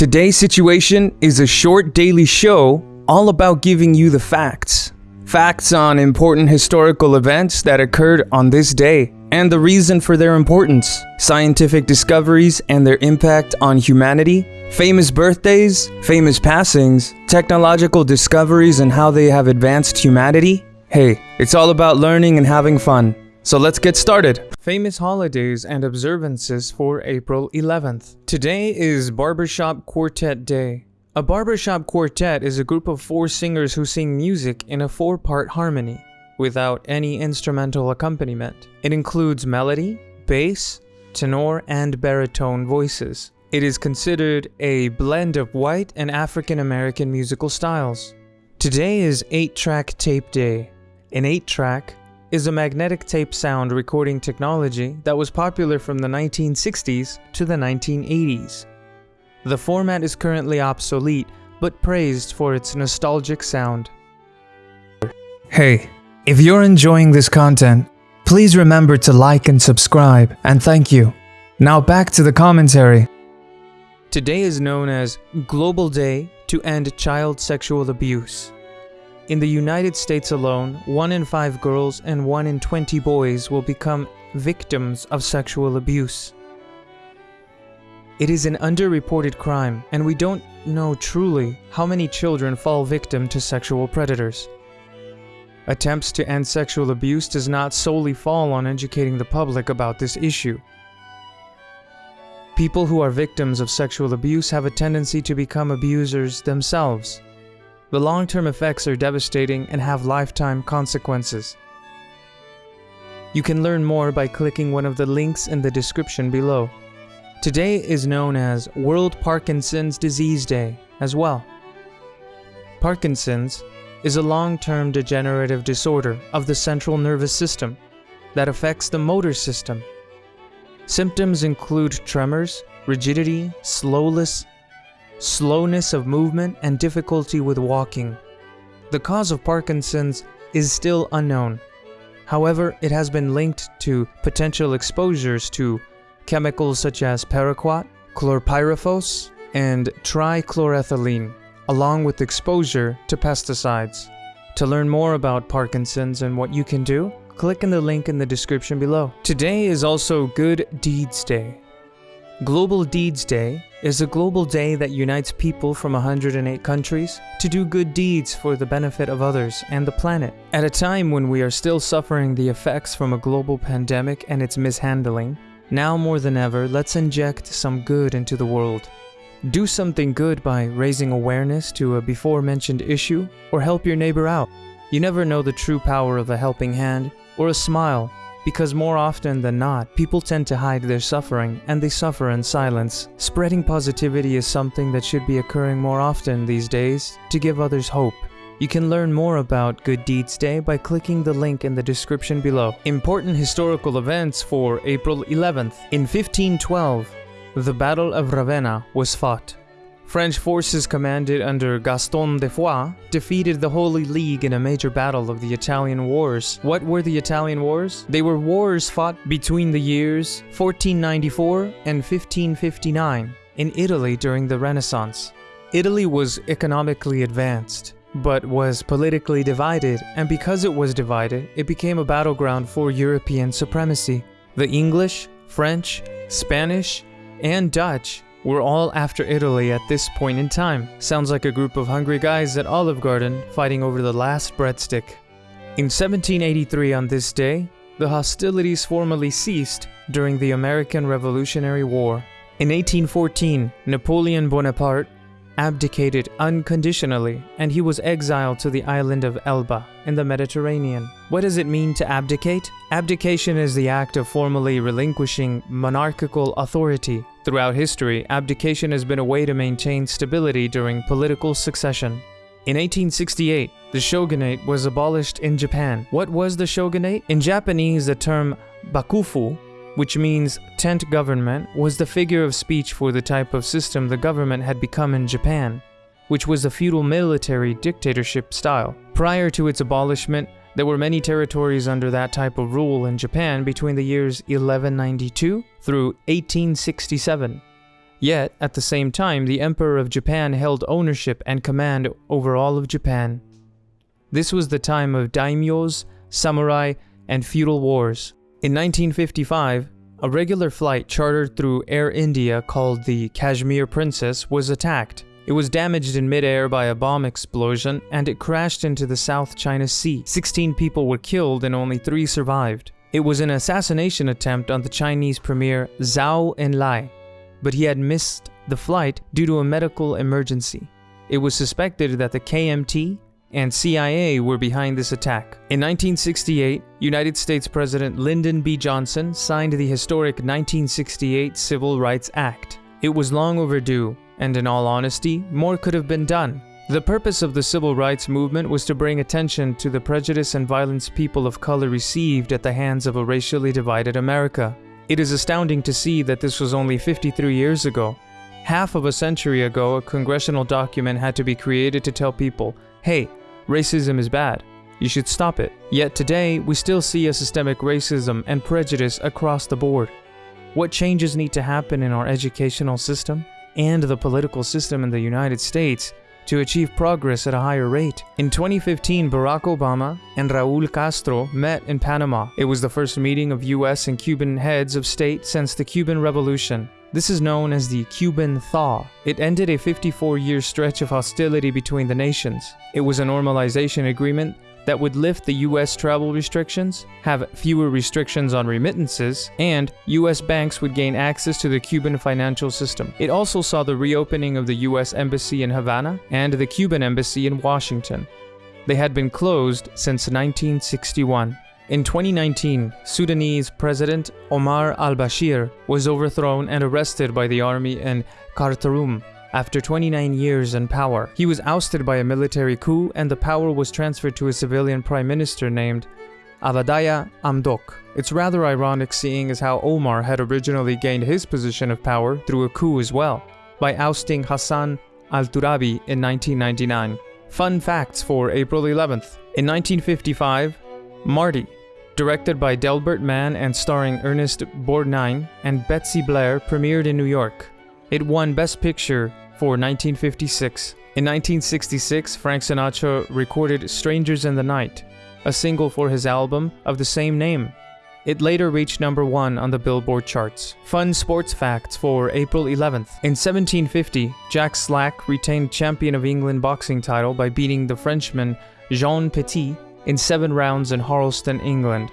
Today's situation is a short daily show all about giving you the facts. Facts on important historical events that occurred on this day and the reason for their importance, scientific discoveries and their impact on humanity, famous birthdays, famous passings, technological discoveries and how they have advanced humanity. Hey, it's all about learning and having fun. So let's get started. Famous holidays and observances for April 11th. Today is Barbershop Quartet Day. A barbershop quartet is a group of four singers who sing music in a four-part harmony without any instrumental accompaniment. It includes melody, bass, tenor, and baritone voices. It is considered a blend of white and African American musical styles. Today is 8-track tape day. An 8-track is a magnetic tape sound recording technology that was popular from the 1960s to the 1980s. The format is currently obsolete, but praised for its nostalgic sound. Hey, if you're enjoying this content, please remember to like and subscribe, and thank you. Now back to the commentary. Today is known as Global Day to End Child Sexual Abuse. In the United States alone, 1 in 5 girls and 1 in 20 boys will become victims of sexual abuse. It is an underreported crime, and we don't know truly how many children fall victim to sexual predators. Attempts to end sexual abuse does not solely fall on educating the public about this issue. People who are victims of sexual abuse have a tendency to become abusers themselves. The long-term effects are devastating and have lifetime consequences. You can learn more by clicking one of the links in the description below. Today is known as World Parkinson's Disease Day as well. Parkinson's is a long-term degenerative disorder of the central nervous system that affects the motor system. Symptoms include tremors, rigidity, slowness, slowness of movement, and difficulty with walking. The cause of Parkinson's is still unknown. However, it has been linked to potential exposures to chemicals such as paraquat, chlorpyrifos, and trichloroethylene, along with exposure to pesticides. To learn more about Parkinson's and what you can do, click in the link in the description below. Today is also Good Deeds Day. Global Deeds Day is a global day that unites people from 108 countries to do good deeds for the benefit of others and the planet. At a time when we are still suffering the effects from a global pandemic and its mishandling, now more than ever, let's inject some good into the world. Do something good by raising awareness to a before-mentioned issue or help your neighbor out. You never know the true power of a helping hand or a smile because more often than not, people tend to hide their suffering and they suffer in silence. Spreading positivity is something that should be occurring more often these days to give others hope. You can learn more about Good Deeds Day by clicking the link in the description below. Important historical events for April 11th. In 1512, the Battle of Ravenna was fought. French forces commanded under Gaston de Foix defeated the Holy League in a major battle of the Italian Wars. What were the Italian Wars? They were wars fought between the years 1494 and 1559 in Italy during the Renaissance. Italy was economically advanced, but was politically divided, and because it was divided, it became a battleground for European supremacy. The English, French, Spanish, and Dutch were all after Italy at this point in time. Sounds like a group of hungry guys at Olive Garden fighting over the last breadstick. In 1783 on this day, the hostilities formally ceased during the American Revolutionary War. In 1814, Napoleon Bonaparte abdicated unconditionally and he was exiled to the island of Elba in the Mediterranean. What does it mean to abdicate? Abdication is the act of formally relinquishing monarchical authority. Throughout history, abdication has been a way to maintain stability during political succession. In 1868, the shogunate was abolished in Japan. What was the shogunate? In Japanese, the term bakufu which means tent government, was the figure of speech for the type of system the government had become in Japan, which was a feudal military dictatorship style. Prior to its abolishment, there were many territories under that type of rule in Japan between the years 1192 through 1867. Yet, at the same time, the Emperor of Japan held ownership and command over all of Japan. This was the time of daimyos, samurai, and feudal wars. In 1955, a regular flight chartered through Air India called the Kashmir Princess was attacked. It was damaged in midair by a bomb explosion and it crashed into the South China Sea. 16 people were killed and only 3 survived. It was an assassination attempt on the Chinese premier Zhou Enlai, but he had missed the flight due to a medical emergency. It was suspected that the KMT and CIA were behind this attack. In 1968, United States President Lyndon B. Johnson signed the historic 1968 Civil Rights Act. It was long overdue, and in all honesty, more could have been done. The purpose of the civil rights movement was to bring attention to the prejudice and violence people of color received at the hands of a racially divided America. It is astounding to see that this was only 53 years ago. Half of a century ago, a congressional document had to be created to tell people, hey, racism is bad. You should stop it. Yet today, we still see a systemic racism and prejudice across the board. What changes need to happen in our educational system and the political system in the United States to achieve progress at a higher rate. In 2015, Barack Obama and Raul Castro met in Panama. It was the first meeting of US and Cuban heads of state since the Cuban Revolution. This is known as the Cuban Thaw. It ended a 54 year stretch of hostility between the nations. It was a normalization agreement that would lift the US travel restrictions, have fewer restrictions on remittances, and US banks would gain access to the Cuban financial system. It also saw the reopening of the US Embassy in Havana and the Cuban Embassy in Washington. They had been closed since 1961. In 2019, Sudanese President Omar al-Bashir was overthrown and arrested by the army in Khartoum after 29 years in power. He was ousted by a military coup and the power was transferred to a civilian prime minister named Abdallah Hamdok. It's rather ironic seeing as how Omar had originally gained his position of power through a coup as well, by ousting Hassan al-Turabi in 1999. Fun facts for April 11th. In 1955, Marty, directed by Delbert Mann and starring Ernest Borgnine and Betsy Blair, premiered in New York. It won Best Picture for 1956. In 1966, Frank Sinatra recorded Strangers in the Night, a single for his album of the same name. It later reached number one on the Billboard charts. Fun sports facts for April 11th. In 1750, Jack Slack retained champion of England boxing title by beating the Frenchman Jean Petit in seven rounds in Harleston, England.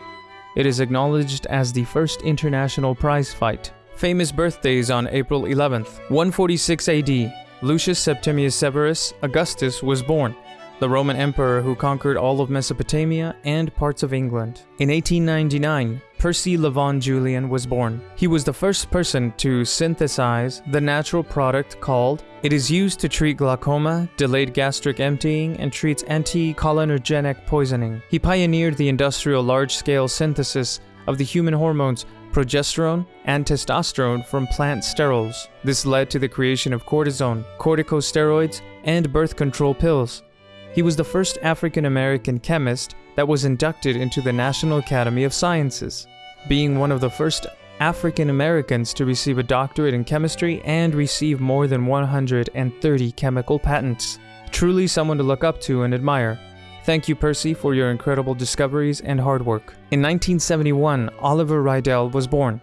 It is acknowledged as the first international prize fight. Famous birthdays on April 11th. 146 AD, Lucius Septimius Severus Augustus was born, the Roman emperor who conquered all of Mesopotamia and parts of England. In 1899, Percy Levon Julian was born. He was the first person to synthesize the natural product called it is used to treat glaucoma, delayed gastric emptying, and treats anti-cholinergic poisoning. He pioneered the industrial large-scale synthesis of the human hormones progesterone, and testosterone from plant sterols. This led to the creation of cortisone, corticosteroids, and birth control pills. He was the first African American chemist that was inducted into the National Academy of Sciences, being one of the first African Americans to receive a doctorate in chemistry and receive more than 130 chemical patents. Truly someone to look up to and admire. Thank you, Percy, for your incredible discoveries and hard work. In 1971, Oliver Riedel was born.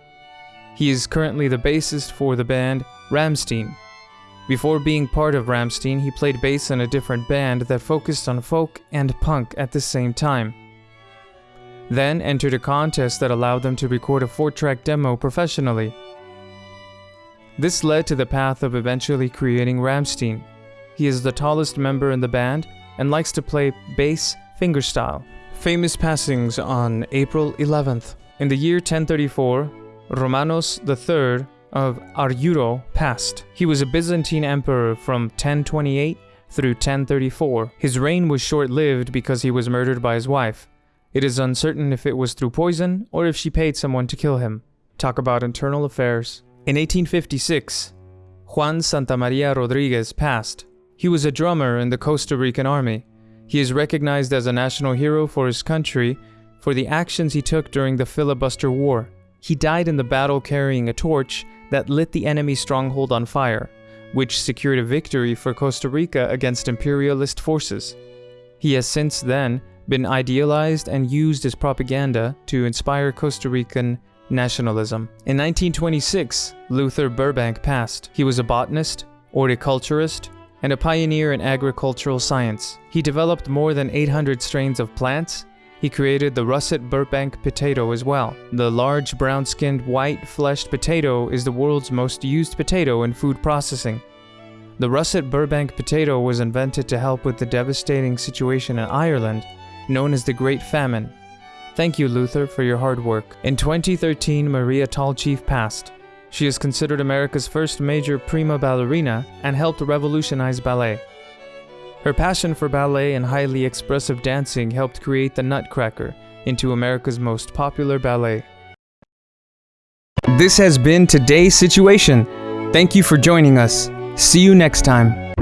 He is currently the bassist for the band Rammstein. Before being part of Rammstein, he played bass in a different band that focused on folk and punk at the same time. Then entered a contest that allowed them to record a 4-track demo professionally. This led to the path of eventually creating Rammstein. He is the tallest member in the band and likes to play bass fingerstyle. Famous passings on April 11th. In the year 1034, Romanos III of Argyros passed. He was a Byzantine emperor from 1028 through 1034. His reign was short-lived because he was murdered by his wife. It is uncertain if it was through poison or if she paid someone to kill him. Talk about internal affairs. In 1856, Juan Santamaria Rodriguez passed. He was a drummer in the Costa Rican army. He is recognized as a national hero for his country for the actions he took during the filibuster war. He died in the battle carrying a torch that lit the enemy stronghold on fire, which secured a victory for Costa Rica against imperialist forces. He has since then been idealized and used as propaganda to inspire Costa Rican nationalism. In 1926, Luther Burbank passed. He was a botanist, horticulturist, and a pioneer in agricultural science. He developed more than 800 strains of plants. He created the russet Burbank potato as well. The large brown-skinned white-fleshed potato is the world's most used potato in food processing. The russet Burbank potato was invented to help with the devastating situation in Ireland, known as the Great Famine. Thank you, Luther, for your hard work. In 2013, Maria Tallchief passed. She is considered America's first major prima ballerina and helped revolutionize ballet. Her passion for ballet and highly expressive dancing helped create the Nutcracker into America's most popular ballet. This has been today's situation. Thank you for joining us. See you next time.